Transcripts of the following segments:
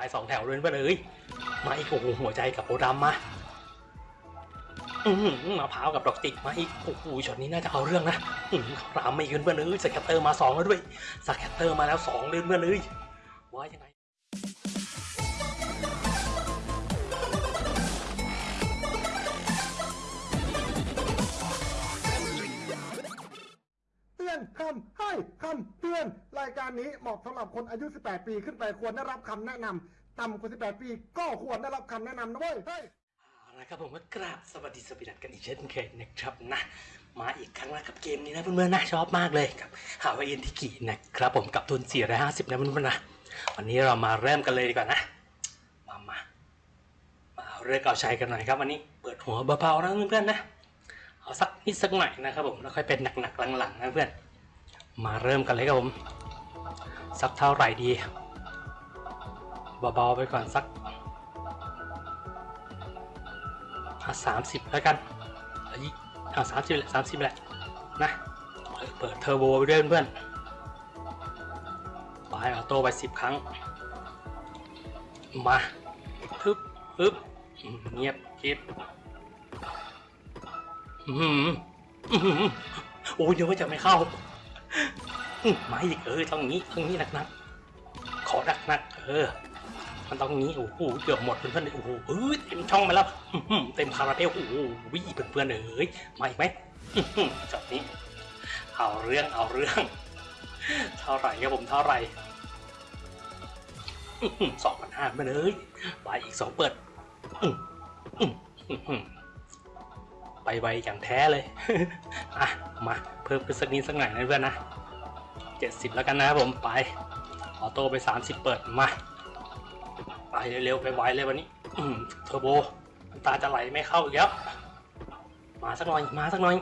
ายสองแถวเลยเพื่อนเอ้ยมาอีกโอ้โหหัวใจกับโอดำมาอือหือมะพร้าวกับดอกจิกมาอีกโอ้โหช็อตนี้น่าจะเอาเรื่องนะอือหือรามไม่ขึ้นเพื่อนเอ้ยสแคตเตอร์มาสองแล้วด้วยสแคตเตอร์มาแล้วสองเลยเพื่อนเอ้ยว่ายังไงเตือนคำให้คำเตือน รายการนี้เหมาะสำหรับคนอายุ 18 ปีขึ้นไปควรได้รับคำแนะนำ ต่ำกว่า 18 ปี ก็ควรได้รับคำแนะนำนะเว้ยเฮ้ย เอาละครับผมก็กราบสวัสดีสปิรัตกันอีกเช่นเคยนะครับนะมาอีกครั้งแล้วกับเกมนี้นะเพื่อนๆนะชอบมากเลยกับฮาวายเอ็นทิกินะครับผมกับทุน 450นะเพื่อนๆนะวันนี้เรามาเริ่มกันเลยดีกว่านะ มามามาเอาเรื่องเอาชัยกันหน่อยครับวันนี้เปิดหัวเบาๆนะเพื่อนๆนะเอาสักนิดสักหน่อยนะครับผมแล้วค่อยเป็นหนักๆหลังๆนะเพื่อนมาเริ่มกันเลยครับผมสักเท่าไหร่ดี เบาๆไปก่อนสักสามสิบแล้วกันเอ้ยเอาสามสิบแหละสามสิบแหละนะเปิดเทอร์โบไปด้วยเพื่อนปลายออโต้ไปสิบครั้ง มาฮึบฮึบเงียบเก็บอืมอืมโอ้ยเดี๋ยวว่าจะไม่เข้าอืมมาอีกเออต้องงี้ต้องงี้หนักๆขอหนักๆเออ มันต้องงี้โอ้โหเกือบหมดเพื่อนๆโอ้โหเอ้ยเต็มช่องไปแล้วเต็มคาราเบลโอ้โหวิ่งเพื่อนๆเอ้ยมาอีกไหมจอดนี้เอาเรื่องเอาเรื่อง เท่าไหร่ครับผมเท่าไหร่สองพันห้าเพื่เอ้ยไปอีกสองเปิดไปไวอย่างแท้เลยอะมาเพิ่มขึ้นสักนิดสักหน่อยนะเพื่อนนะเจ็ดสิบแล้วกันนะครับผมไปออโต้ไปสามสิบเปิดมา ไปเร็วๆไปไวเลยวันนี้เทอร์โบน้ำตาจะไหลไม่เข้าอีกแล้วมาสักหน่อยมาสักหน่อย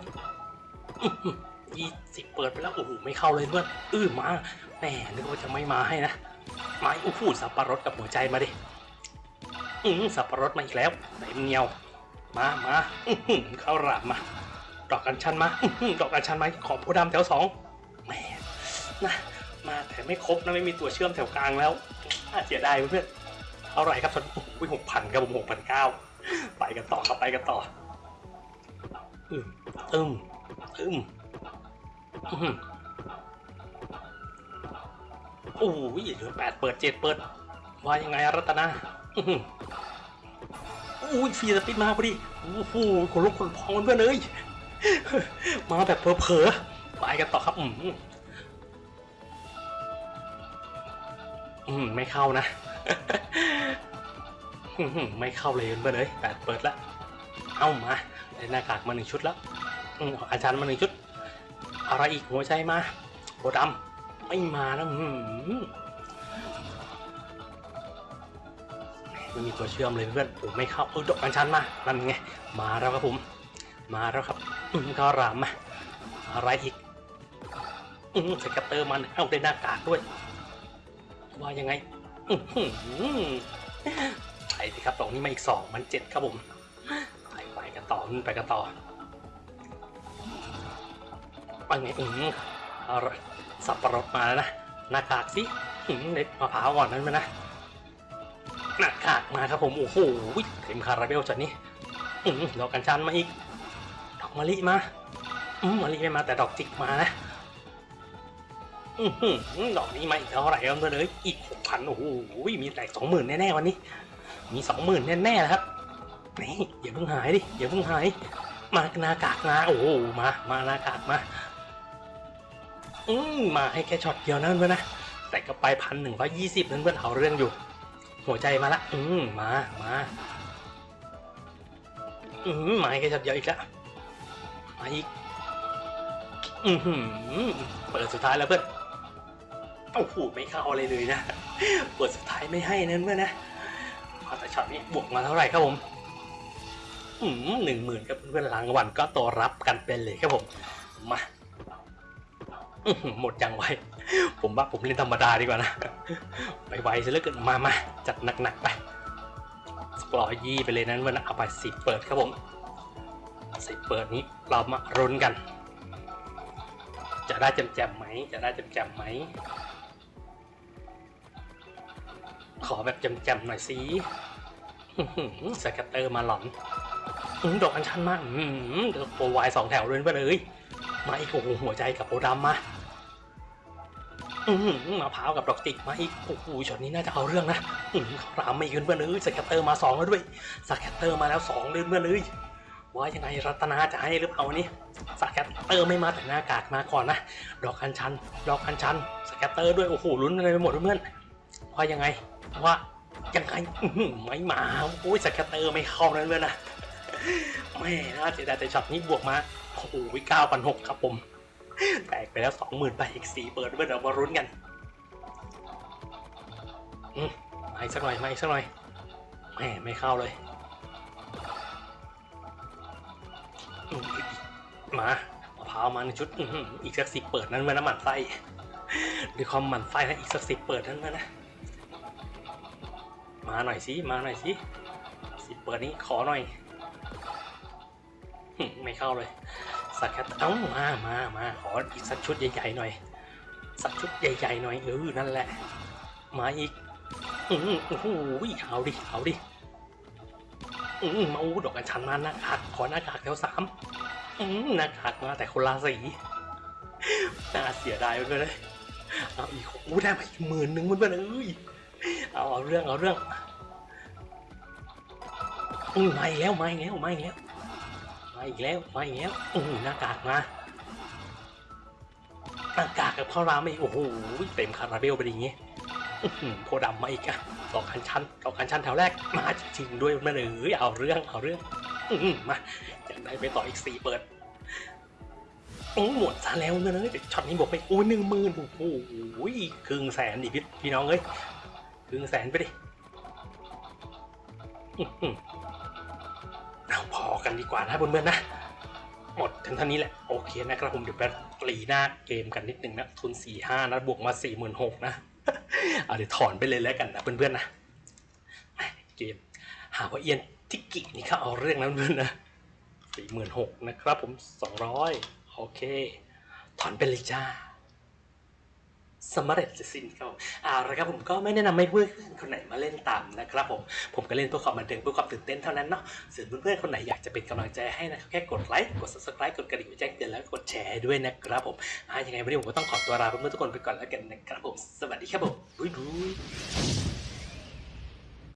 ยี่สิบเปิดไปแล้วโอ้โหไม่เข้าเลยเพื่อนอื้อมาแหมนึกว่าจะไม่มาให้นะมาโอ้โหสับปะรดกับหัวใจมาดิอืมสับปะรดมาอีกแล้วเต็มเนียว มามาอื้อเข้าหลามมา ดอกกัญชันมาดอกกัญชันมาขอโพธิ์ดำแถวสองแหมนะมาแต่ไม่ครบนะไม่มีตัวเชื่อมแถวกลางแล้วน่าเสียดายเพื่อน ท่าไหร่ครับฉันโอ้ยหกพันครับผมหกพันเก้าไปกันต่อครับไปกันต่ออืมตึมตึมอื้อหือโอ้ยเหลือแปดเปิดเจ็ดเปิดว่ายังไงรัตนาอื้อหืออุ้ยฟีสปินมาพอดีโอ้โหคนลุกคนพองเพื่อนเอ้ยมาแบบเผลอๆไปกันต่อครับอืมอืมไม่เข้านะ ไม่เข้าเลยเพื่อนเลยแปดเปิดละเอามาได้หน้ากากมาหนึ่งชุดแล้วอืมอาจารย์มาหนึ่งชุด อะไรอีกหัวใจมาโบดำไม่มานะอื้อหือไม่มีตัวเชื่อมเลยเพื่อนโอ้ไม่เข้าเออดอกอัญชันมานั่นไงมาแล้วครับผม มาแล้วครับอืมก็รามมาอะไรอีกอืมสกัตเตอร์มันเอาได้หน้ากากด้วยว่ายังไง ไปสิครับตรงนี้มาอีกสองมันเจ็ดครับผมไปไปกันต่อไปกันต่อไปไงอืมเอาละสับปะรดมาแล้วนะหน้ากากสิเด็ดมะพร้าวก่อนนั้นมานะหน้ากากมาครับผมโอ้โหเต็มคาราเบลจัดนี้อืมดอกกัญชันมาอีก ดอกมะลิมาอืมมะลิไม่มาแต่ดอกจิกมานะ อือหือดอกนี้มาอีกเท่าไหร่ครับเพื่อเอ้ยอีกหกพันโอ้โหมีแตกสองหมื่นแน่ๆวันนี้ มีสองหมื่นแน่ๆนะครับนี่อย่าเพิ่งหายดิอย่าเพิ่งหาย มาหนากากมาโอ้โหมามาหนากากมา อืมมาให้แค่ช็อตเดียวนะเพื่อนนะแต่ก็ไปพันหนึ่งร้อยี่สิบนั่นเพื่อนเอาเรื่องอยู่ หัวใจมาละอืมมามาอืมมาให้แค่ช็อตเดียวอีกแล้วมาอีกอือหือเปิดสุดท้ายแล้วเพื่อน โอ้โหไม่เข้าอะไรเลยนะเปิดสุดท้ายไม่ให้นั่นเมื่อนะพอแต่ช็อตนี้บวกมาเท่าไหร่ครับผมอืมหนึ่งหมื่นครับเพื่อนๆรางวัลก็ตัวรับกันเป็นเลยครับผมมาหมดยังไวผมว่าผมเล่นธรรมดาดีกว่านะ ไปไวซะเหลือเกินมามาจัดหนักๆไปสกรอยยี่ไปเลยนั้นเมื่อนะเอาไปสิเปิดครับผมสิเปิดนี้เรามารุนกัน จะได้แจมๆไหมจะได้แจมๆไหม ขอแบบแจ่มๆหน่อยสิสแกตเตอร์มาหลอนดอกอัญชันมากอืมเดี๋ยวโปรไวายสองแถวเลยไปเลยมาอีกโอ้โหหัวใจกับโปรดำมาอือหือมะพร้าวกับดอกจิกมาอีกโอ้โหช็อตนี้น่าจะเอาเรื่องนะเขารามไม่ขึ้นเพื่อนเอ้ย scatter มาสองแล้วด้วย scatter มาแล้วสองเลยเพื่อนเอ้ยว่ายังไงรัตนาจะให้หรือเปล่านี้ scatter ไม่มาแต่หน้ากากมาก่อนนะดอกอัญชัน ดอกอัญชัน scatter ด้วยโอ้โหลุ้นอะไรไปหมดเพื่อนว่ายังไง ว่ายังไงไม่มาโอ้ย scatter ไม่เข้านั่นเลยนะแม่น่าเสียดายแต่ช็อตนี้บวกมาโอ้โหเก้าพันหกครับผม แตกไปแล้วสองหมื่นไปอีกสี่เปิดเพื่อนเรามาลุ้นกันอืมาอีกสักหน่อยมาอีกสักหน่อยแหม่ไม่เข้าเลยมอีกมาพาวมาหนึ่งชุดอีกสักสิบเปิดนั้นมาน้ำหมันไส้ด้วยความหมันไส้นะอีกสักสิบเปิดนั้นมานะ มาหน่อยสิ มาหน่อยสิ สิเปิดนี้ขอหน่อย ไม่เข้าเลย สักแคทเอ้ามามามาขออีกสักชุดใหญ่ๆหน่อย สักชุดใหญ่ๆหน่อยเออนั่นแหละ มาอีกอือโอ้โหเอาดิ เอาดิอือมาอู้ดอกกัญชันมาหน้ากากขอหน้ากากแถวสามอือหน้ากากมาแต่คนละสีน่าเสียดายไปเลยเอาอีกโอ้ได้มาอีกหมื่นหนึ่งมันเป็นเอ้ยเอาเอาเรื่องเอาเรื่อง อือมาอีกแล้วมาอีกแล้วมาอีกแล้วมาอีกแล้วมาอีกแล้วโอ้โหหน้ากากมาหน้ากากกับข้าวรามอีกโอ้โหเต็มคาราเบลไปอย่างงี้โพดำมาอีกอะดอคันชันดอคันชันแถวแรกมาจริงด้วยมาเลยเอาเรื่องเอาเรื่องมาอยากได้ไปต่ออีกสี่เปิดโอ้หมดซะแล้วเนอะเดี๋ยวช็อตนี้บอกไปโอ้หนึ่งหมื่นโอ้โหครึ่งแสนดิพี่พี่น้องเอ้ยครึ่งแสนไปดิ กันดีกว่านะเพื่อนๆนะ หมดถึงเท่านี้แหละ โอเคนะครับผมเดี๋ยวไปปรีหน้าเกมกันนิดนึงนะ ทุน4ี่ห้านะบวกมา4ี่หมื่นหกนะเอาเดี๋ยวถอนไปเลยแล้วกันนะเพื่อนๆนะเกม หาว่าเอียนทิกกินี่เขาเอาเรื่องนะเพื่อนๆนะสี่หมื่นหกนะครับผมสองร้อยโอเค ถอนไปเลยจ้า สมเร็จสิ้นครับอ่าละครับผมก็ไม่แนะนำให้เพื่อนคนไหนมาเล่นตามนะครับผม ผมก็เล่นเพื่อความบันเทิงเพื่อความตื่นเต้นเท่านั้นเนาะส่วนเพื่อนๆคนไหนอยากจะเป็นกำลังใจให้นะครับแค่กดไลค์ กด subscribe กดกระดิ่งแจ้งเตือนแล้วกดแชร์ด้วยนะครับผมอ่ายังไงวันนี้ผมก็ต้องขอตัวลาเพื่อนๆทุกคนไปก่อนแล้วกันนะครับผม สวัสดีครับผมบุยบุย